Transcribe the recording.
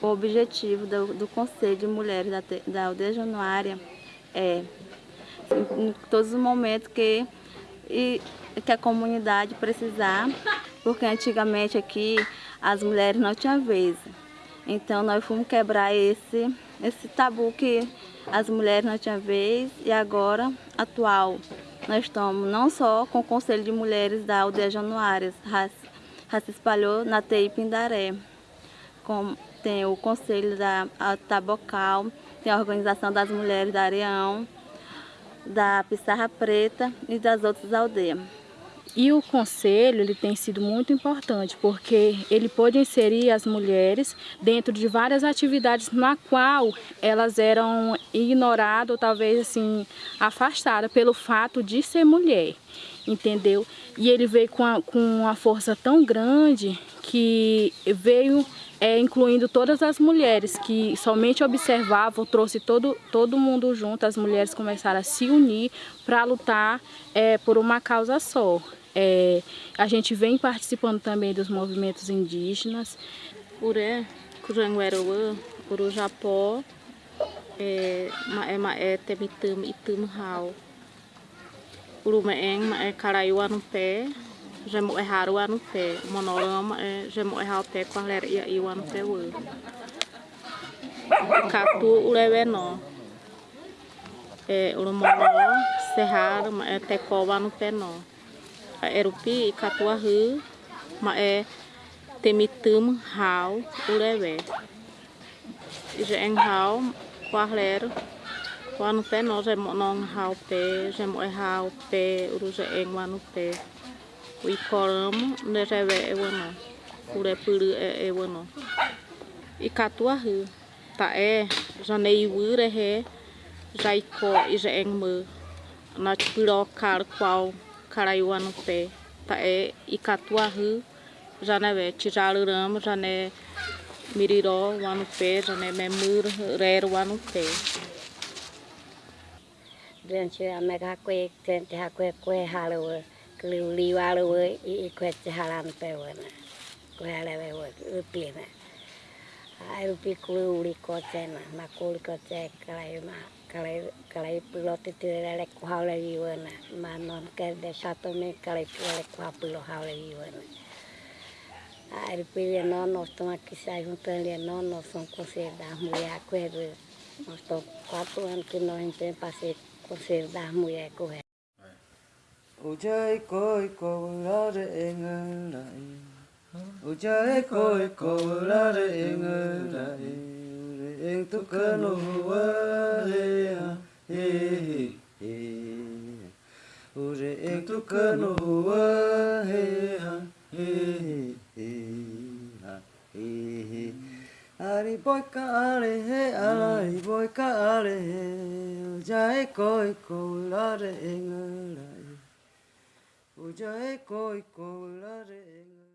O objetivo do, do Conselho de Mulheres da, da Aldeia Januária é, em todos os momentos que, e, que a comunidade precisar, porque antigamente aqui as mulheres não tinham vez. Então nós fomos quebrar esse, esse tabu que as mulheres não tinham vez e agora, atual, nós estamos não só com o Conselho de Mulheres da Aldeia Januárias, já se espalhou na TI Pindaré, com, tem o Conselho da Tabocal, tem a Organização das Mulheres da Areão, da Pissarra Preta e das outras aldeias. E o conselho ele tem sido muito importante porque ele pode inserir as mulheres dentro de várias atividades na qual elas eram ignoradas ou talvez assim afastadas pelo fato de ser mulher, entendeu? E ele veio com, a, com uma força tão grande que veio é, incluindo todas as mulheres que somente observavam, trouxe todo, todo mundo junto, as mulheres começaram a se unir para lutar é, por uma causa só. É, a gente vem participando também dos movimentos indígenas. Uré, Curangueroa, Urujapó, é, é, é Temitam, Itum Rau. Urumeeng, é Caraiuá no pé, že mu eháru a nupe, monorom, že mu eháru te kohler i i wan pe u. Katu uleve no, e ulumono, sehar, ma e te ko wan pe no. A erupi i katu hu, ma e temitum hau uleve. Je en hau, kohler, wan pe no, že monon hau pe, že mu eháru pe, uruže en wan pe. we call them ne rewe e wano. kure puru e e wano. i katua hu ta e zane i wure he zai ko i ze eng mu na tipiro kar kwao karai wano pe ta e i katua hu jane we chijaru ram zane miriro wano pe zane me mur rer wana pe Dwi'n siw am e gha kwe, dwi'n te ha kwe kwe halwyr. keliwli walowe gue jalan pewena gue lewe rupi na ay rupi keliwli koce na ma kuli koce kalai ma kalai kalai pulau titi lele kuhau lagi wena ma non kerde satu me kalai lele kuhau pulau hau lagi wena ay rupi lia non nosto ma kisai hutan lia non nosto kusir dah mulia kuhe nosto kuatuan kino hinten pasir kusir dah mulia kuhe ôi trời coi cô la để ngơ lại. Ô trời coi cô la để ngơ lại. Em tu cơ nô ơ lê à hê hê hê. Ôi em tu cơ nô ơ hê à hê hê hê à hê hê. Ari boy ka ale he, ari boy ka ale he, jai koi ko la re ngala. Uja e koi kola re